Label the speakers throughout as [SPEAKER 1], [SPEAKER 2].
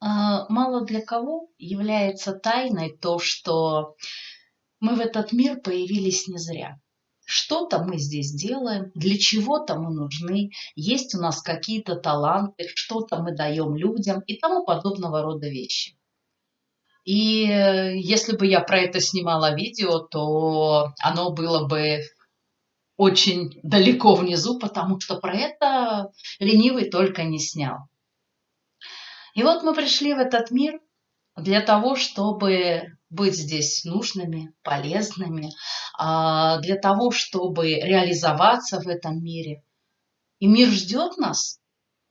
[SPEAKER 1] А, мало для кого является тайной то, что мы в этот мир появились не зря. Что-то мы здесь делаем, для чего-то мы нужны, есть у нас какие-то таланты, что-то мы даем людям и тому подобного рода вещи. И э, если бы я про это снимала видео, то оно было бы очень далеко внизу, потому что про это ленивый только не снял. И вот мы пришли в этот мир для того, чтобы быть здесь нужными, полезными, а, для того, чтобы реализоваться в этом мире. И мир ждет нас,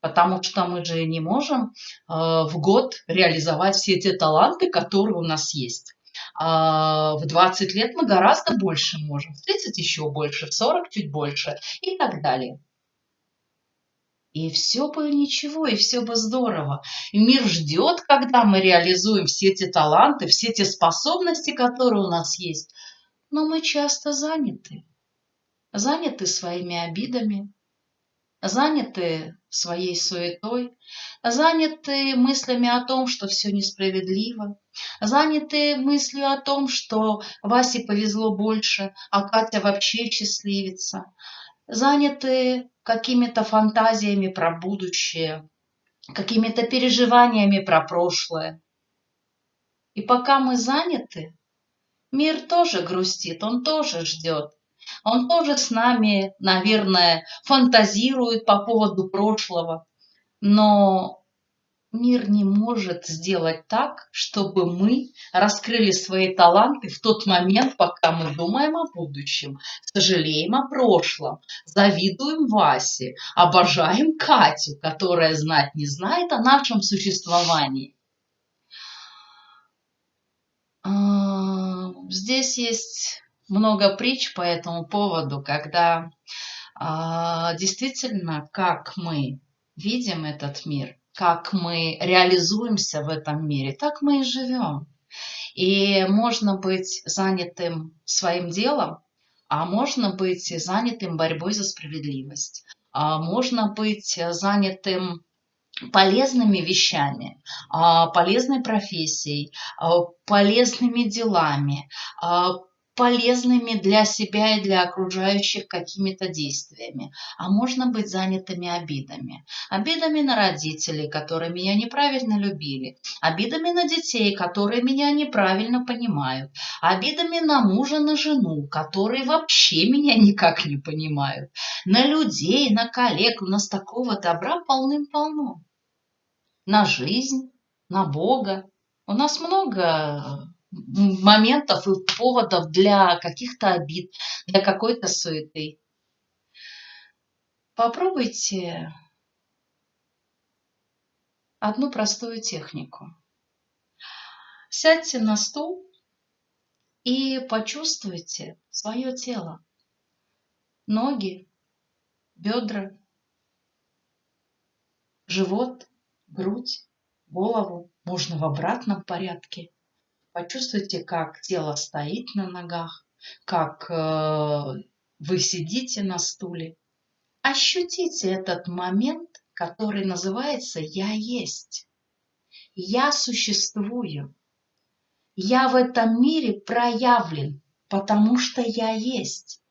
[SPEAKER 1] потому что мы же не можем а, в год реализовать все те таланты, которые у нас есть. А, в 20 лет мы гораздо больше можем, в 30 еще больше, в 40 чуть больше и так далее. И все бы ничего, и все бы здорово. И мир ждет, когда мы реализуем все эти таланты, все те способности, которые у нас есть. Но мы часто заняты. Заняты своими обидами, заняты своей суетой, заняты мыслями о том, что все несправедливо, заняты мыслью о том, что Васе повезло больше, а Катя вообще счастливица, заняты какими-то фантазиями про будущее, какими-то переживаниями про прошлое. И пока мы заняты, мир тоже грустит, он тоже ждет. Он тоже с нами, наверное, фантазирует по поводу прошлого. Но Мир не может сделать так, чтобы мы раскрыли свои таланты в тот момент, пока мы думаем о будущем, сожалеем о прошлом, завидуем Васе, обожаем Катю, которая знать не знает о нашем существовании. А, здесь есть много притч по этому поводу, когда а, действительно, как мы видим этот мир, как мы реализуемся в этом мире, так мы и живем. И можно быть занятым своим делом, а можно быть занятым борьбой за справедливость, а можно быть занятым полезными вещами, а, полезной профессией, а, полезными делами, а, полезными для себя и для окружающих какими-то действиями, а можно быть занятыми обидами. Обидами на родителей, которые меня неправильно любили, обидами на детей, которые меня неправильно понимают, обидами на мужа, на жену, которые вообще меня никак не понимают, на людей, на коллег. У нас такого добра полным-полно. На жизнь, на Бога. У нас много моментов и поводов для каких-то обид, для какой-то суеты. Попробуйте одну простую технику. Сядьте на стул и почувствуйте свое тело. Ноги, бедра, живот, грудь, голову. Можно в обратном порядке. Почувствуйте, как тело стоит на ногах, как э, вы сидите на стуле. Ощутите этот момент, который называется «Я есть». Я существую. Я в этом мире проявлен, потому что я есть.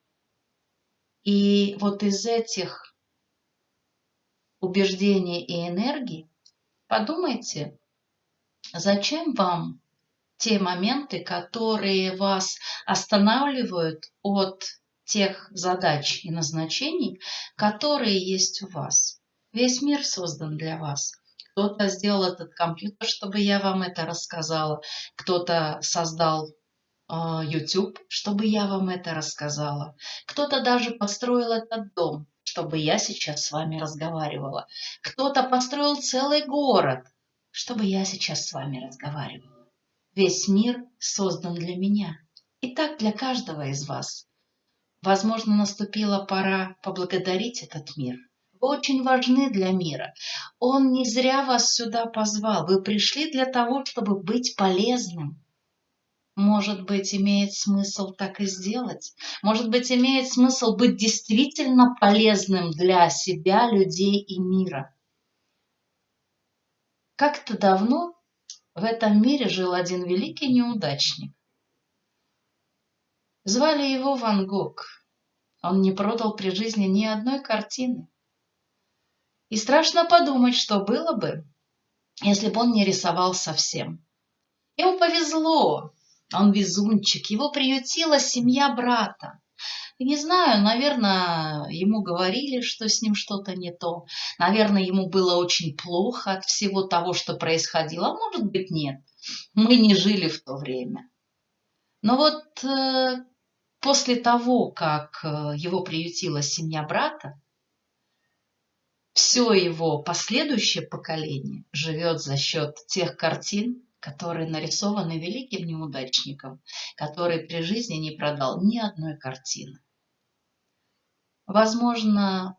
[SPEAKER 1] И вот из этих убеждений и энергий подумайте, зачем вам те моменты, которые вас останавливают от тех задач и назначений, которые есть у вас. Весь мир создан для вас. Кто-то сделал этот компьютер, чтобы я вам это рассказала. Кто-то создал э, YouTube, чтобы я вам это рассказала. Кто-то даже построил этот дом, чтобы я сейчас с вами разговаривала. Кто-то построил целый город, чтобы я сейчас с вами разговаривала. Весь мир создан для меня. И так для каждого из вас. Возможно, наступила пора поблагодарить этот мир. Вы очень важны для мира. Он не зря вас сюда позвал. Вы пришли для того, чтобы быть полезным. Может быть, имеет смысл так и сделать. Может быть, имеет смысл быть действительно полезным для себя, людей и мира. Как-то давно в этом мире жил один великий неудачник. Звали его Ван Гог. Он не продал при жизни ни одной картины. И страшно подумать, что было бы, если бы он не рисовал совсем. Ему повезло, он везунчик, его приютила семья брата. Не знаю, наверное, ему говорили, что с ним что-то не то. Наверное, ему было очень плохо от всего того, что происходило. А может быть, нет. Мы не жили в то время. Но вот э, после того, как э, его приютила семья брата, все его последующее поколение живет за счет тех картин, которые нарисованы великим неудачником, который при жизни не продал ни одной картины. Возможно,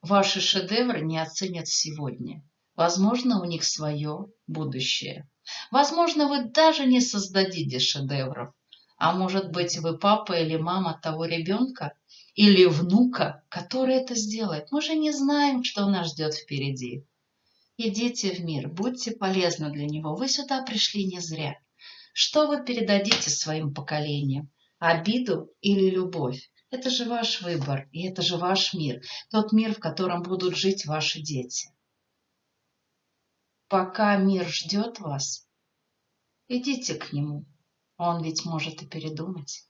[SPEAKER 1] ваши шедевры не оценят сегодня. Возможно, у них свое будущее. Возможно, вы даже не создадите шедевров. А может быть, вы папа или мама того ребенка или внука, который это сделает. Мы же не знаем, что нас ждет впереди. Идите в мир, будьте полезны для него. Вы сюда пришли не зря. Что вы передадите своим поколениям? Обиду или любовь? Это же ваш выбор, и это же ваш мир. Тот мир, в котором будут жить ваши дети. Пока мир ждет вас, идите к нему. Он ведь может и передумать.